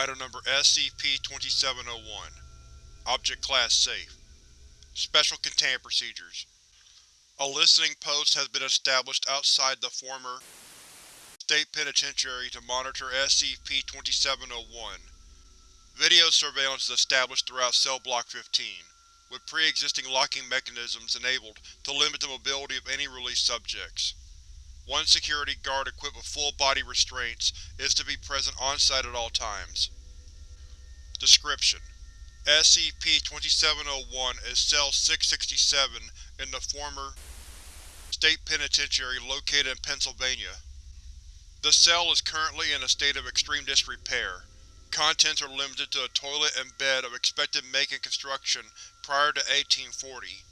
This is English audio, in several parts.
Item Number SCP-2701 Object Class Safe Special Containment Procedures A listening post has been established outside the former State Penitentiary to monitor SCP-2701. Video surveillance is established throughout Cell Block 15, with pre-existing locking mechanisms enabled to limit the mobility of any released subjects. One security guard equipped with full-body restraints is to be present on-site at all times. Description: SCP-2701 is Cell 667 in the former State Penitentiary located in Pennsylvania. The cell is currently in a state of extreme disrepair. Contents are limited to a toilet and bed of expected make and construction prior to 1840.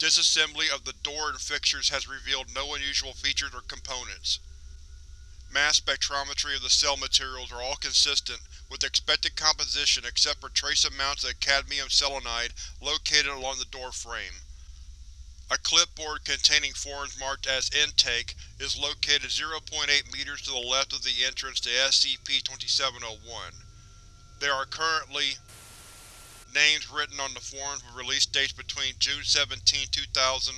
Disassembly of the door and fixtures has revealed no unusual features or components. Mass spectrometry of the cell materials are all consistent with expected composition except for trace amounts of cadmium selenide located along the door frame. A clipboard containing forms marked as Intake is located 0.8 meters to the left of the entrance to SCP-2701. There are currently names written on the forms with release dates between June 17, 2000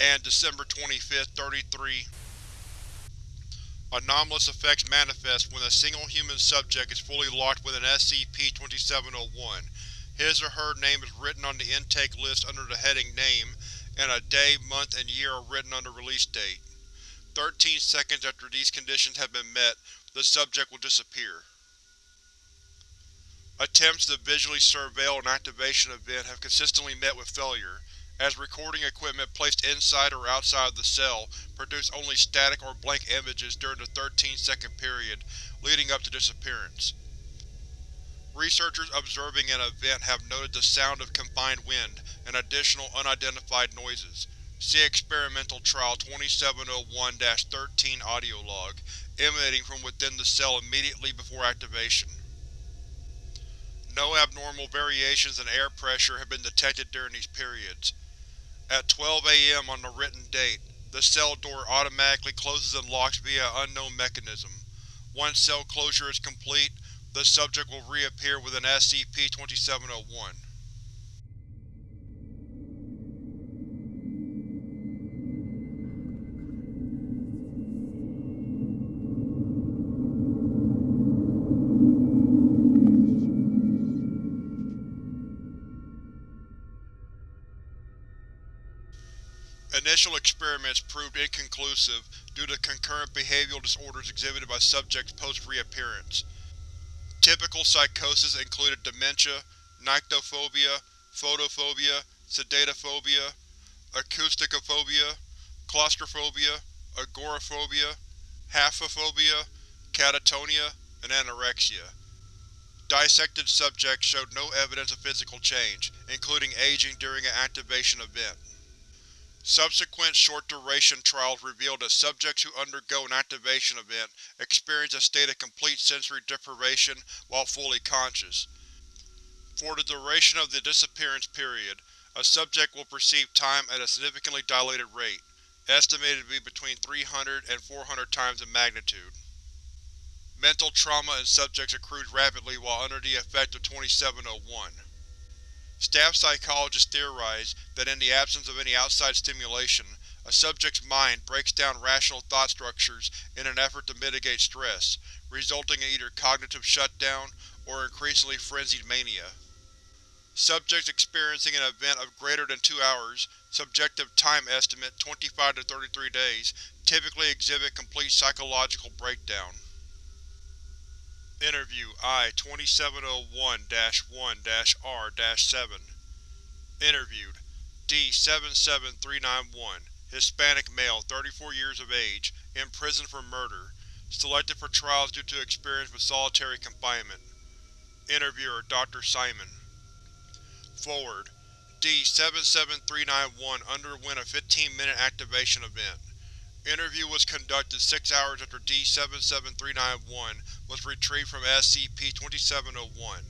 and December 25, 33. Anomalous effects manifest when a single human subject is fully locked within SCP-2701. His or her name is written on the intake list under the heading Name, and a day, month, and year are written on the release date. Thirteen seconds after these conditions have been met, the subject will disappear. Attempts to visually surveil an activation event have consistently met with failure, as recording equipment placed inside or outside of the cell produced only static or blank images during the 13-second period leading up to disappearance. Researchers observing an event have noted the sound of confined wind and additional unidentified noises. See Experimental Trial 2701-13 audio log, emanating from within the cell immediately before activation. No abnormal variations in air pressure have been detected during these periods. At 12 am on the written date, the cell door automatically closes and locks via an unknown mechanism. Once cell closure is complete, the subject will reappear within SCP-2701. Experiments proved inconclusive due to concurrent behavioral disorders exhibited by subjects post-reappearance. Typical psychosis included dementia, nyctophobia, photophobia, sedatophobia, acousticophobia, claustrophobia, agoraphobia, haphophobia, catatonia, and anorexia. Dissected subjects showed no evidence of physical change, including aging during an activation event. Subsequent short-duration trials revealed that subjects who undergo an activation event experience a state of complete sensory deprivation while fully conscious. For the duration of the disappearance period, a subject will perceive time at a significantly dilated rate, estimated to be between 300 and 400 times in magnitude. Mental trauma in subjects accrues rapidly while under the effect of 2701. Staff psychologists theorize that in the absence of any outside stimulation, a subject's mind breaks down rational thought structures in an effort to mitigate stress, resulting in either cognitive shutdown or increasingly frenzied mania. Subjects experiencing an event of greater than two hours, subjective time estimate 25 to 33 days, typically exhibit complete psychological breakdown. Interview I-2701-1-R-7 Interviewed D-77391 Hispanic male, 34 years of age, in prison for murder. Selected for trials due to experience with solitary confinement. Interviewer Dr. Simon Forward D-77391 underwent a 15-minute activation event. Interview was conducted six hours after D-77391 was retrieved from SCP-2701.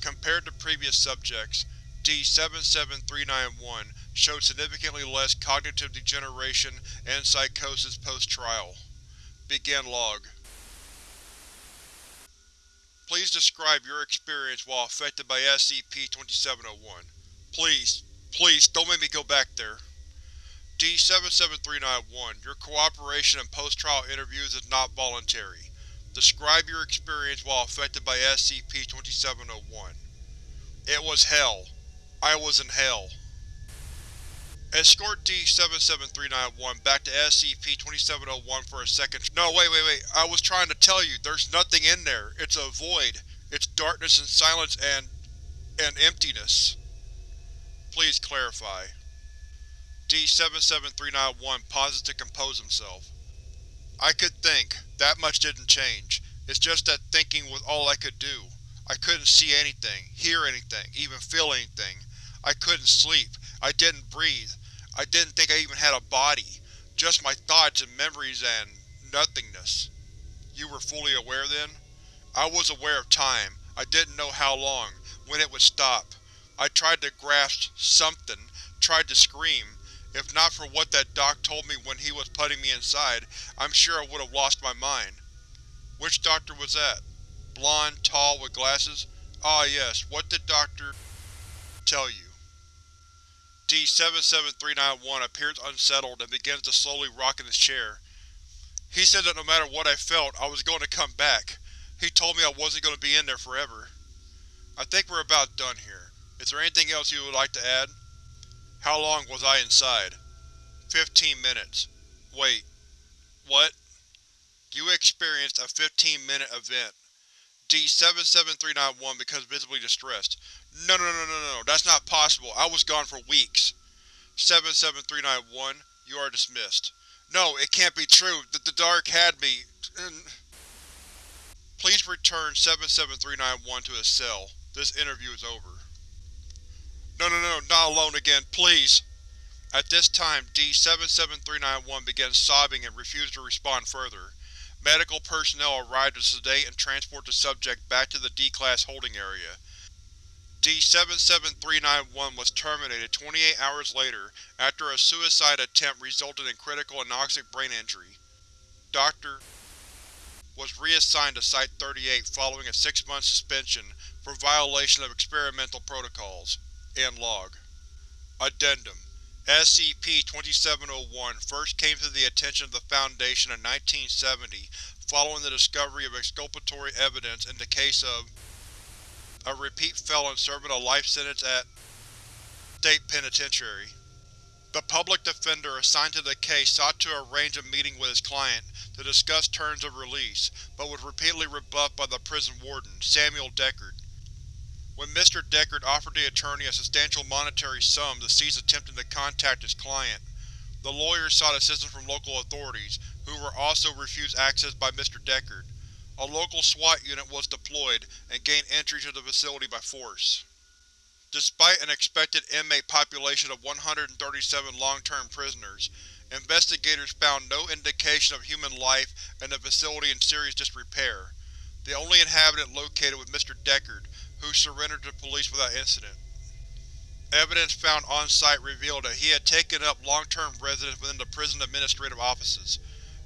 Compared to previous subjects, D-77391 showed significantly less cognitive degeneration and psychosis post-trial. Begin log. Please describe your experience while affected by SCP-2701. Please, please, don't make me go back there. D-77391, your cooperation in post-trial interviews is not voluntary. Describe your experience while affected by SCP-2701. It was hell. I was in hell. Escort D-77391 back to SCP-2701 for a second- No, wait, wait, wait. I was trying to tell you, there's nothing in there. It's a void. It's darkness and silence and… and emptiness. Please clarify. D-77391 pauses to compose himself. I could think. That much didn't change. It's just that thinking was all I could do. I couldn't see anything, hear anything, even feel anything. I couldn't sleep. I didn't breathe. I didn't think I even had a body. Just my thoughts and memories and… nothingness. You were fully aware then? I was aware of time. I didn't know how long, when it would stop. I tried to grasp something, tried to scream. If not for what that doc told me when he was putting me inside, I'm sure I would have lost my mind. Which doctor was that? Blonde, tall, with glasses? Ah yes, what did Dr. tell you? D-77391 appears unsettled and begins to slowly rock in his chair. He said that no matter what I felt, I was going to come back. He told me I wasn't going to be in there forever. I think we're about done here. Is there anything else you would like to add? How long was I inside? Fifteen minutes. Wait. What? You experienced a 15-minute event. D-77391 becomes visibly distressed. No no no no no, that's not possible. I was gone for weeks. 77391, you are dismissed. No, it can't be true. The, the dark had me. Please return 77391 to his cell. This interview is over. No no no, not alone again, please! At this time, D-77391 began sobbing and refused to respond further. Medical personnel arrive to sedate and transport the subject back to the D-Class holding area. D-77391 was terminated 28 hours later after a suicide attempt resulted in critical anoxic brain injury. Dr. was reassigned to Site-38 following a six-month suspension for violation of experimental protocols. Log. Addendum SCP-2701 first came to the attention of the Foundation in 1970 following the discovery of exculpatory evidence in the case of a repeat felon serving a life sentence at State Penitentiary. The public defender assigned to the case sought to arrange a meeting with his client to discuss terms of release, but was repeatedly rebuffed by the prison warden, Samuel Deckard. When Mr. Deckard offered the attorney a substantial monetary sum to cease attempting to contact his client, the lawyer sought assistance from local authorities, who were also refused access by Mr. Deckard. A local SWAT unit was deployed and gained entry to the facility by force. Despite an expected inmate population of 137 long-term prisoners, investigators found no indication of human life and the facility in serious disrepair. The only inhabitant located was Mr. Deckard, who surrendered to police without incident. Evidence found on-site revealed that he had taken up long-term residence within the prison administrative offices.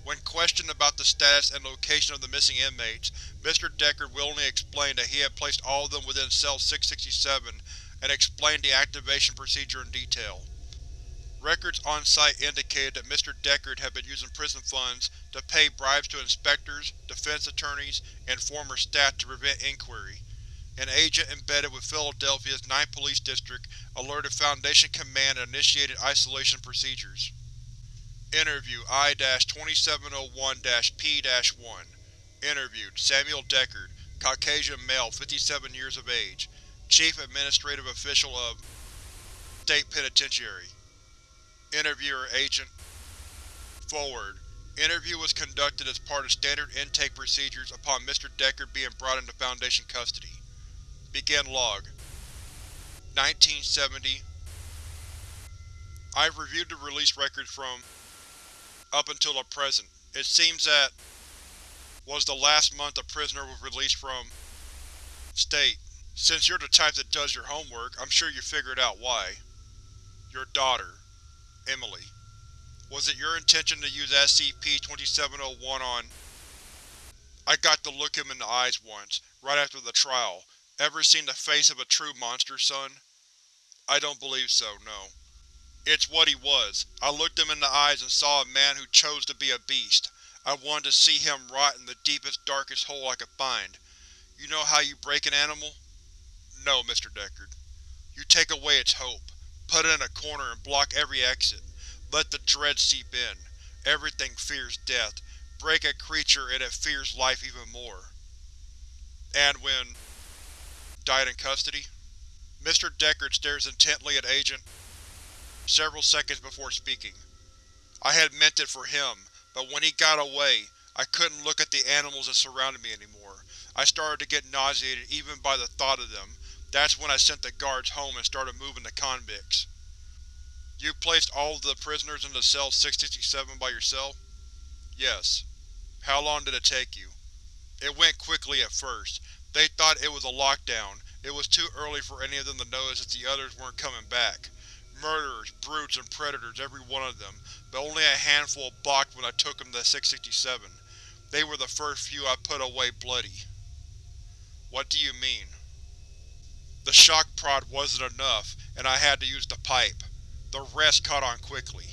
When questioned about the status and location of the missing inmates, Mr. Deckard willingly explained that he had placed all of them within Cell 667 and explained the activation procedure in detail. Records on-site indicated that Mr. Deckard had been using prison funds to pay bribes to inspectors, defense attorneys, and former staff to prevent inquiry. An agent embedded with Philadelphia's 9th Police District alerted Foundation Command and initiated isolation procedures. Interview I-2701-P-1 Interviewed: Samuel Deckard, Caucasian male, 57 years of age, Chief Administrative Official of State Penitentiary. Interviewer Agent Forward. Interview was conducted as part of standard intake procedures upon Mr. Deckard being brought into Foundation custody. Begin log. 1970 I've reviewed the release records from up until the present. It seems that was the last month a prisoner was released from State. Since you're the type that does your homework, I'm sure you figured out why. Your daughter, Emily. Was it your intention to use SCP-2701 on… I got to look him in the eyes once, right after the trial. Ever seen the face of a true monster, son? I don't believe so, no. It's what he was. I looked him in the eyes and saw a man who chose to be a beast. I wanted to see him rot in the deepest, darkest hole I could find. You know how you break an animal? No, Mr. Deckard. You take away its hope. Put it in a corner and block every exit. Let the dread seep in. Everything fears death. Break a creature and it fears life even more. And when… died in custody? Mr. Deckard stares intently at Agent several seconds before speaking. I had meant it for him, but when he got away, I couldn't look at the animals that surrounded me anymore. I started to get nauseated even by the thought of them. That's when I sent the guards home and started moving the convicts. You placed all of the prisoners into cell 667 by yourself? Yes. How long did it take you? It went quickly at first. They thought it was a lockdown. It was too early for any of them to notice that the others weren't coming back. Murderers, brutes, and predators, every one of them, but only a handful balked when I took them to 667. They were the first few I put away bloody. What do you mean? The shock prod wasn't enough, and I had to use the pipe. The rest caught on quickly.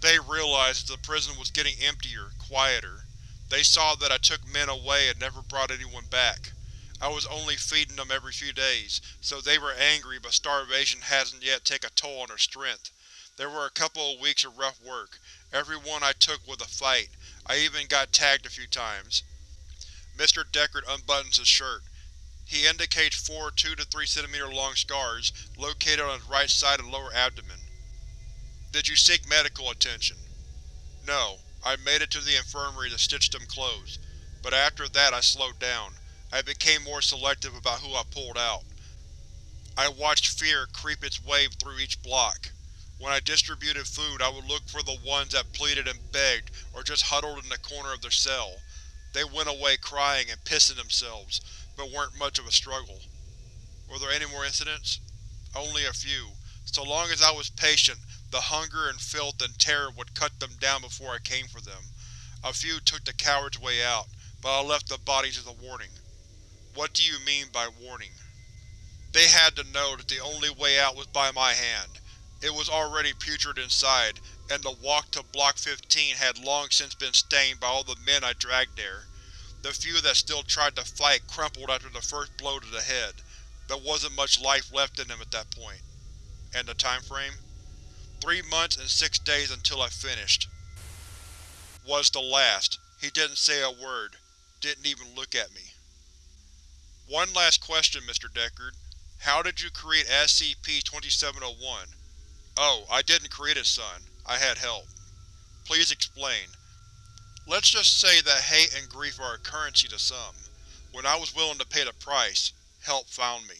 They realized that the prison was getting emptier, quieter. They saw that I took men away and never brought anyone back. I was only feeding them every few days, so they were angry but starvation hasn't yet taken a toll on their strength. There were a couple of weeks of rough work. Every one I took was a fight. I even got tagged a few times. Mr. Deckard unbuttons his shirt. He indicates four 2 to 3 cm long scars located on his right side and lower abdomen. Did you seek medical attention? No. I made it to the infirmary to stitch them closed, but after that I slowed down. I became more selective about who I pulled out. I watched fear creep its way through each block. When I distributed food I would look for the ones that pleaded and begged or just huddled in the corner of their cell. They went away crying and pissing themselves, but weren't much of a struggle. Were there any more incidents? Only a few. So long as I was patient, the hunger and filth and terror would cut them down before I came for them. A few took the coward's way out, but I left the bodies as a warning. What do you mean by warning? They had to know that the only way out was by my hand. It was already putrid inside, and the walk to Block 15 had long since been stained by all the men I dragged there. The few that still tried to fight crumpled after the first blow to the head. There wasn't much life left in them at that point. And the time frame? Three months and six days until I finished. Was the last. He didn't say a word. Didn't even look at me. One last question, Mr. Deckard. How did you create SCP-2701? Oh, I didn't create it, son. I had help. Please explain. Let's just say that hate and grief are a currency to some. When I was willing to pay the price, help found me.